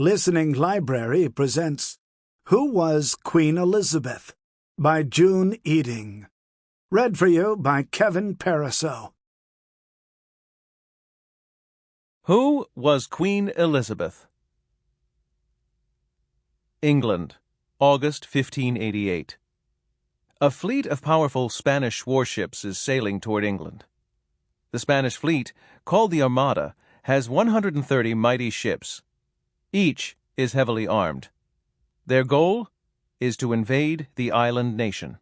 Listening Library presents Who Was Queen Elizabeth? by June Eding. Read for you by Kevin Pariseau. Who was Queen Elizabeth? England, August 1588. A fleet of powerful Spanish warships is sailing toward England. The Spanish fleet, called the Armada, has 130 mighty ships. Each is heavily armed. Their goal is to invade the island nation.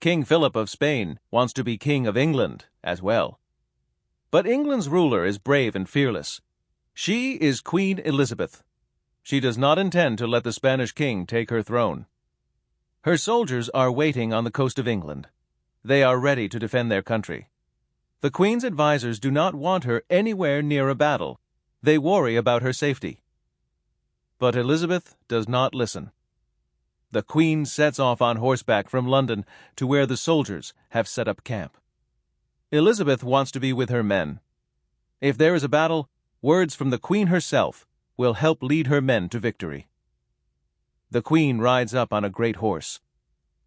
King Philip of Spain wants to be King of England as well. But England's ruler is brave and fearless. She is Queen Elizabeth. She does not intend to let the Spanish king take her throne. Her soldiers are waiting on the coast of England. They are ready to defend their country. The Queen's advisers do not want her anywhere near a battle. They worry about her safety. But Elizabeth does not listen. The Queen sets off on horseback from London to where the soldiers have set up camp. Elizabeth wants to be with her men. If there is a battle, words from the Queen herself will help lead her men to victory. The queen rides up on a great horse.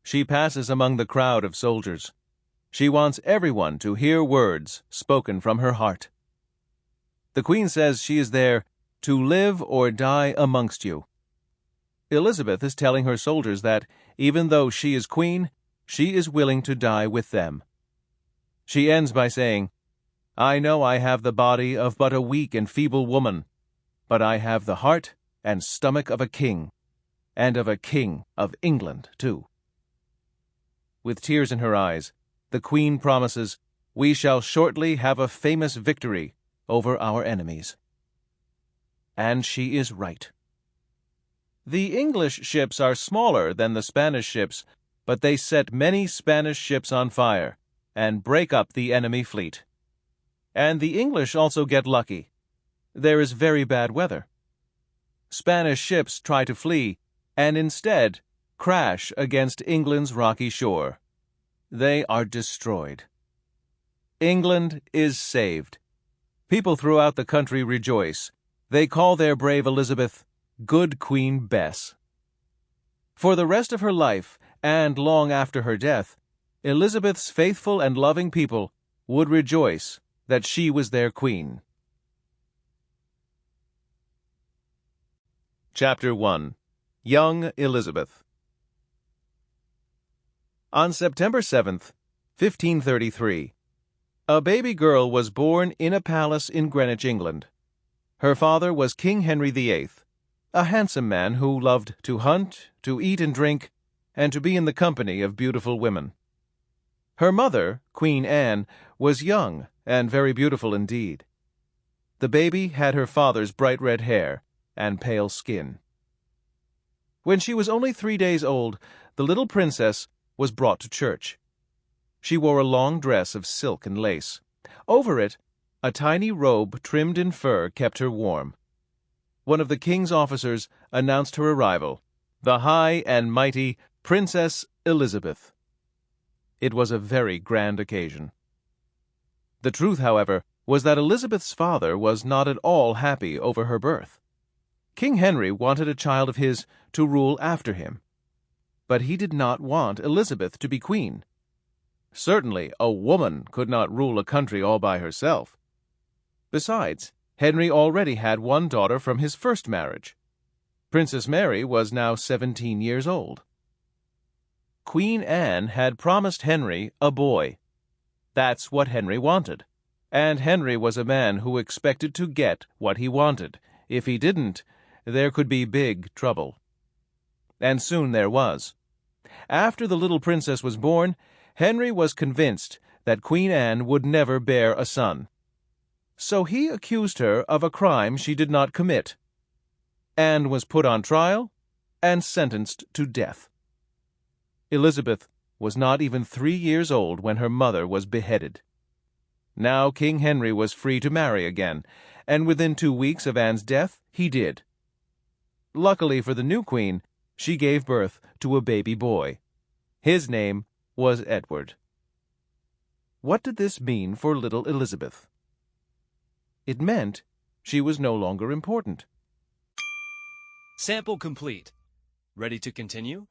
She passes among the crowd of soldiers. She wants everyone to hear words spoken from her heart. The queen says she is there to live or die amongst you. Elizabeth is telling her soldiers that, even though she is queen, she is willing to die with them. She ends by saying, I know I have the body of but a weak and feeble woman, but I have the heart and stomach of a king and of a king of England, too. With tears in her eyes, the Queen promises, We shall shortly have a famous victory over our enemies. And she is right. The English ships are smaller than the Spanish ships, but they set many Spanish ships on fire and break up the enemy fleet. And the English also get lucky. There is very bad weather. Spanish ships try to flee, and instead crash against England's rocky shore. They are destroyed. England is saved. People throughout the country rejoice. They call their brave Elizabeth Good Queen Bess. For the rest of her life, and long after her death, Elizabeth's faithful and loving people would rejoice that she was their queen. Chapter 1 Young Elizabeth. On September 7th, 1533, a baby girl was born in a palace in Greenwich, England. Her father was King Henry VIII, a handsome man who loved to hunt, to eat and drink, and to be in the company of beautiful women. Her mother, Queen Anne, was young and very beautiful indeed. The baby had her father's bright red hair and pale skin. When she was only three days old, the little princess was brought to church. She wore a long dress of silk and lace. Over it, a tiny robe trimmed in fur kept her warm. One of the king's officers announced her arrival, the high and mighty Princess Elizabeth. It was a very grand occasion. The truth, however, was that Elizabeth's father was not at all happy over her birth. King Henry wanted a child of his to rule after him. But he did not want Elizabeth to be queen. Certainly, a woman could not rule a country all by herself. Besides, Henry already had one daughter from his first marriage. Princess Mary was now seventeen years old. Queen Anne had promised Henry a boy. That's what Henry wanted. And Henry was a man who expected to get what he wanted. If he didn't, there could be big trouble. And soon there was. After the little princess was born, Henry was convinced that Queen Anne would never bear a son. So he accused her of a crime she did not commit. and was put on trial and sentenced to death. Elizabeth was not even three years old when her mother was beheaded. Now King Henry was free to marry again, and within two weeks of Anne's death he did. Luckily for the new queen, she gave birth to a baby boy. His name was Edward. What did this mean for little Elizabeth? It meant she was no longer important. Sample complete. Ready to continue?